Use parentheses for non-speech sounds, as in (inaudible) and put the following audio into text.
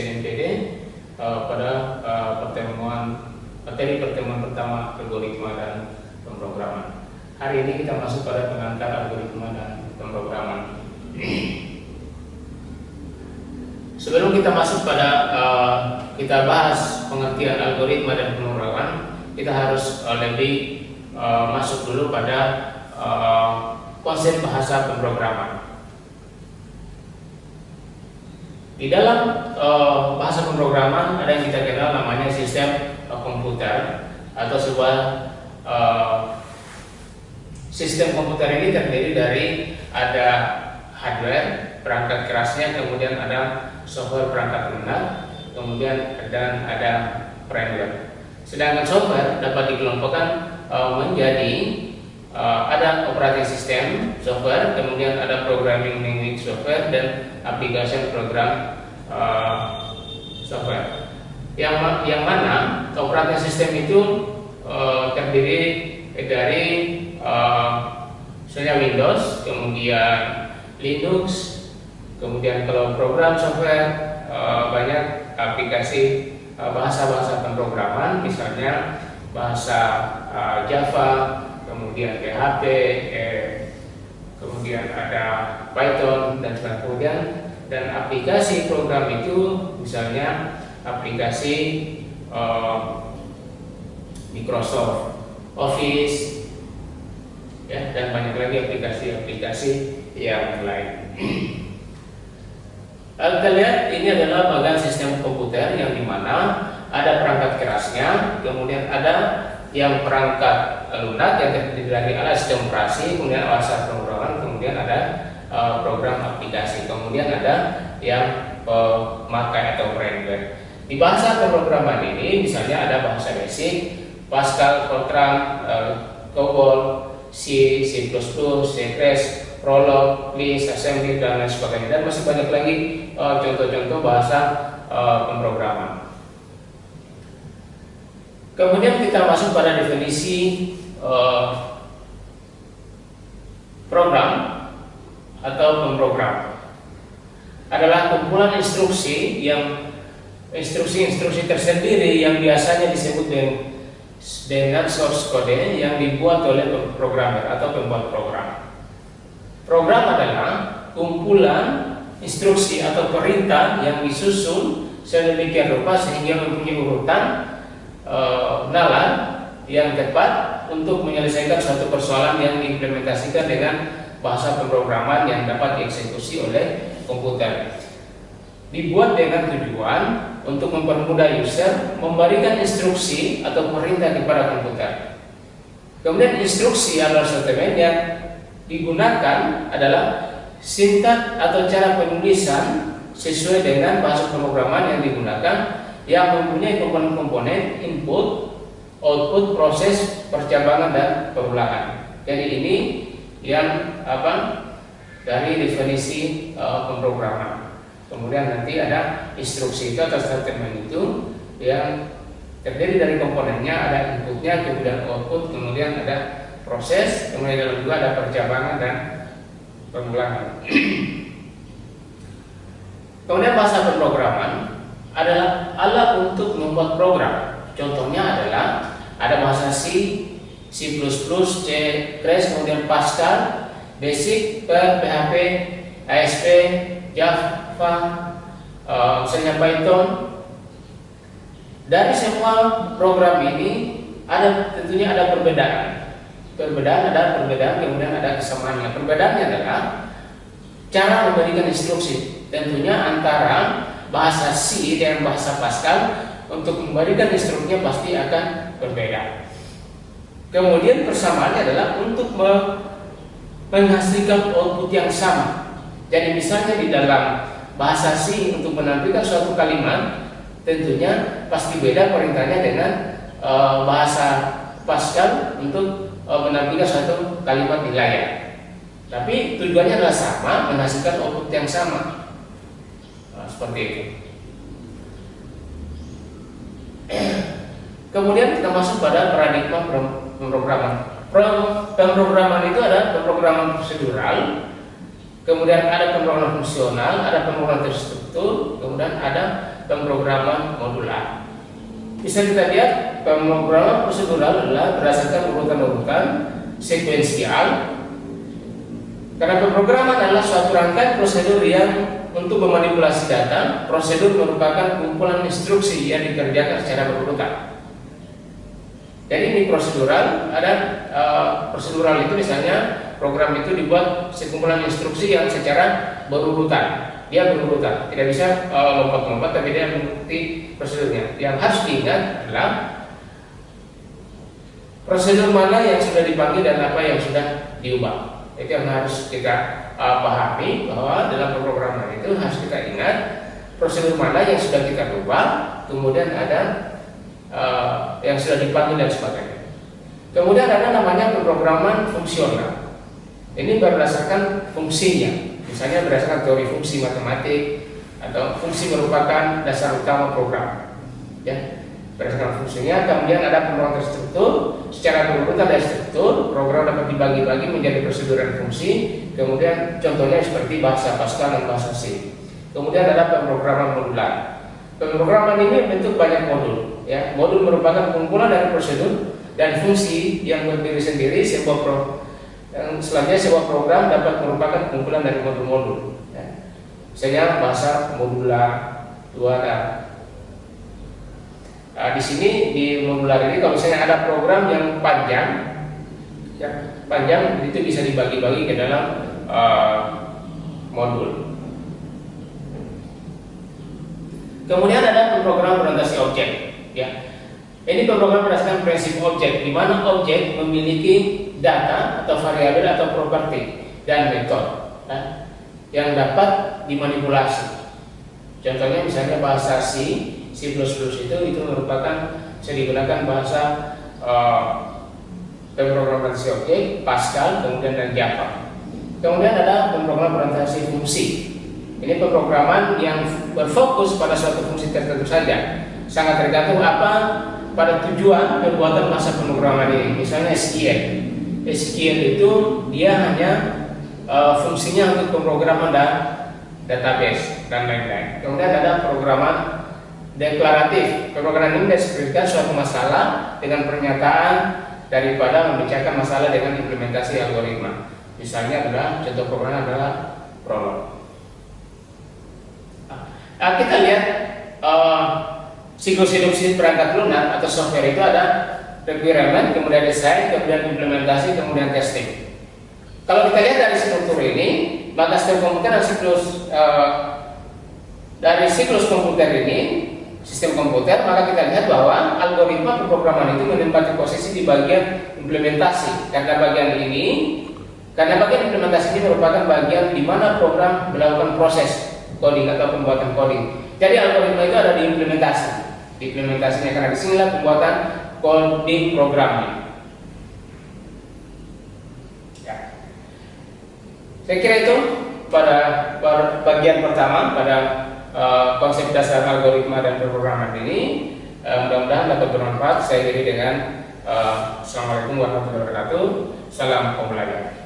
SNMPD uh, eh, pada uh, pertemuan materi pertemuan pertama algoritma dan pemrograman. Hari ini kita masuk pada pengantar algoritma dan pemrograman. Sebelum kita masuk pada uh, kita bahas pengertian algoritma dan pemrograman, kita harus uh, lebih uh, masuk dulu pada uh, konsep bahasa pemrograman. Di dalam uh, bahasa pemrograman ada yang kita kenal namanya sistem uh, komputer atau sebuah uh, sistem komputer ini terdiri dari ada hardware perangkat kerasnya, kemudian ada software perangkat lunak, kemudian dan ada firmware. Sedangkan software dapat dikelompokkan uh, menjadi uh, ada operating system software, kemudian ada programming language software dan application program uh, software. Yang yang mana operating system itu uh, terdiri dari uh, misalnya Windows, kemudian Linux, kemudian kalau program software uh, banyak aplikasi bahasa-bahasa pemrograman, misalnya bahasa uh, Java, kemudian PHP, eh, kemudian ada Python dan sebagainya. Dan aplikasi program itu misalnya aplikasi uh, Microsoft Office ya dan banyak lagi aplikasi-aplikasi yang lain. Lalu (clears throat) kita lihat ini adalah bagian sistem komputer yang di mana ada perangkat kerasnya, kemudian ada yang perangkat lunak yang terdiri dari alat sistem operasi, kemudian alat pemrograman, kemudian ada uh, program aplikasi, kemudian ada yang pemakai atau firmware. Di bahasa pemrograman ini misalnya ada bahasa basic, Pascal, Fortran, uh, COBOL, C, C++, C++, Prolog, Lisp, Assembly dan lain sebagainya dan masih banyak lagi uh, contoh-contoh uh, bahasa uh, pemrograman. Kemudian kita masuk pada definisi uh, program atau pemrogram adalah kumpulan instruksi yang instruksi-instruksi tersendiri yang biasanya disebut dengan dengan source code yang dibuat oleh programmer atau pembuat program. Program adalah kumpulan instruksi atau perintah yang disusun sedemikian rupa sehingga mempunyai urutan uh, nalar yang tepat untuk menyelesaikan suatu persoalan yang diimplementasikan dengan bahasa pemrograman yang dapat dieksekusi oleh komputer. Dibuat dengan tujuan untuk mempermudah user memberikan instruksi atau perintah kepada komputer. Kemudian instruksi adalah sortimen yang digunakan adalah sintak atau cara penulisan sesuai dengan bahasa pemrograman yang digunakan yang mempunyai komponen-komponen input, output, proses, percabangan dan perulangan. Jadi ini yang apa dari definisi uh, pemrograman. Kemudian nanti ada instruksi itu atau statement itu yang terdiri dari komponennya, ada inputnya, kemudian output, kemudian ada proses, kemudian dalam juga ada percabangan dan pengulangan. (clears throat) kemudian bahasa pemrograman adalah alat untuk membuat program. Contohnya adalah ada bahasa C, C++, C, Crash, kemudian Pascal, Basic, PHP, ASP, Java, uh, misalnya Python. Dari semua program ini ada tentunya ada perbedaan. Perbedaan ada perbedaan, kemudian ada kesamaannya. Perbedaannya adalah cara memberikan instruksi. Tentunya antara bahasa C dan bahasa Pascal untuk memberikan instruksinya pasti akan berbeda. Kemudian persamaannya adalah untuk menghasilkan output yang sama. Jadi misalnya di dalam bahasa C untuk menampilkan suatu kalimat tentunya pasti beda perintahnya dengan e, bahasa Pascal untuk e, menampilkan suatu kalimat di layar. Tapi tujuannya adalah sama, menghasilkan output yang sama seperti itu. Kemudian kita masuk pada paradigma pemrograman. Pemrograman itu ada pemrograman prosedural, kemudian ada pemrograman fungsional, ada pemrograman terstruktur, kemudian ada pemrograman modular. bisa kita lihat pemrograman prosedural adalah berdasarkan urutan-urutan sekuensial karena pemrograman adalah suatu rangkaian prosedur yang untuk memanipulasi data, prosedur merupakan kumpulan instruksi yang dikerjakan secara berurutan. Jadi ini prosedural, ada uh, prosedural itu misalnya program itu dibuat sekumpulan instruksi yang secara berurutan. Dia berurutan, tidak bisa eh, lompat-lompat, uh, tapi dia mengikuti prosedurnya. Yang harus diingat adalah prosedur mana yang sudah dipanggil dan apa yang sudah diubah. Itu yang harus kita uh, pahami bahwa dalam pemrograman itu harus kita ingat prosedur mana yang sudah kita ubah, kemudian ada uh, yang sudah dipanggil dan sebagainya. Kemudian ada namanya pemrograman fungsional. Ini berdasarkan fungsinya, misalnya berdasarkan teori fungsi matematik atau fungsi merupakan dasar utama program. Ya, berdasarkan fungsinya. Kemudian ada pemrograman terstruktur. Secara berurutan dari struktur, program dapat dibagi-bagi menjadi prosedur dan fungsi. Kemudian contohnya seperti bahasa Pascal dan bahasa C. Kemudian ada pemrograman modular. Pemrograman ini bentuk banyak modul ya modul merupakan kumpulan dari prosedur dan fungsi yang berdiri sendiri sebuah pro, yang selanjutnya sebuah program dapat merupakan kumpulan dari modul-modul ya. misalnya bahasa modular dua nah, di sini di modular ini kalau misalnya ada program yang panjang ya panjang itu bisa dibagi-bagi ke dalam uh, modul. Kemudian ada program orientasi objek ya. Ini pemrograman berdasarkan prinsip objek, di mana objek memiliki data atau variabel atau properti dan metode ya, yang dapat dimanipulasi. Contohnya misalnya bahasa C, C++ itu itu merupakan bisa digunakan bahasa uh, pemrograman objek, Pascal, kemudian dan Java. Kemudian ada pemrograman orientasi fungsi. Ini pemrograman yang berfokus pada suatu fungsi tertentu saja sangat tergantung apa pada tujuan perbuatan masa pemrograman ini. Misalnya SQL. SQL itu dia hanya uh, fungsinya untuk pemrograman dan database dan lain-lain. Kemudian ada programan deklaratif. Pemrograman ini deskripsikan suatu masalah dengan pernyataan daripada membicarakan masalah dengan implementasi algoritma. Misalnya adalah contoh program adalah prolog. Nah, kita lihat uh, siklus hidup perangkat lunak atau software itu ada requirement, kemudian desain, kemudian implementasi, kemudian testing. Kalau kita lihat dari struktur ini, maka sistem komputer dan siklus uh, dari siklus komputer ini, sistem komputer, maka kita lihat bahwa algoritma pemrograman itu menempati posisi di bagian implementasi. Karena bagian ini, karena bagian implementasi ini merupakan bagian di mana program melakukan proses coding atau pembuatan coding. Jadi algoritma itu ada di implementasi implementasinya karena di sinilah pembuatan coding programnya. Ya. Saya kira itu pada bagian pertama pada uh, konsep dasar algoritma dan pemrograman ini uh, mudah-mudahan dapat bermanfaat. Saya kira dengan uh, Assalamualaikum warahmatullahi wabarakatuh. Salam pembelajaran.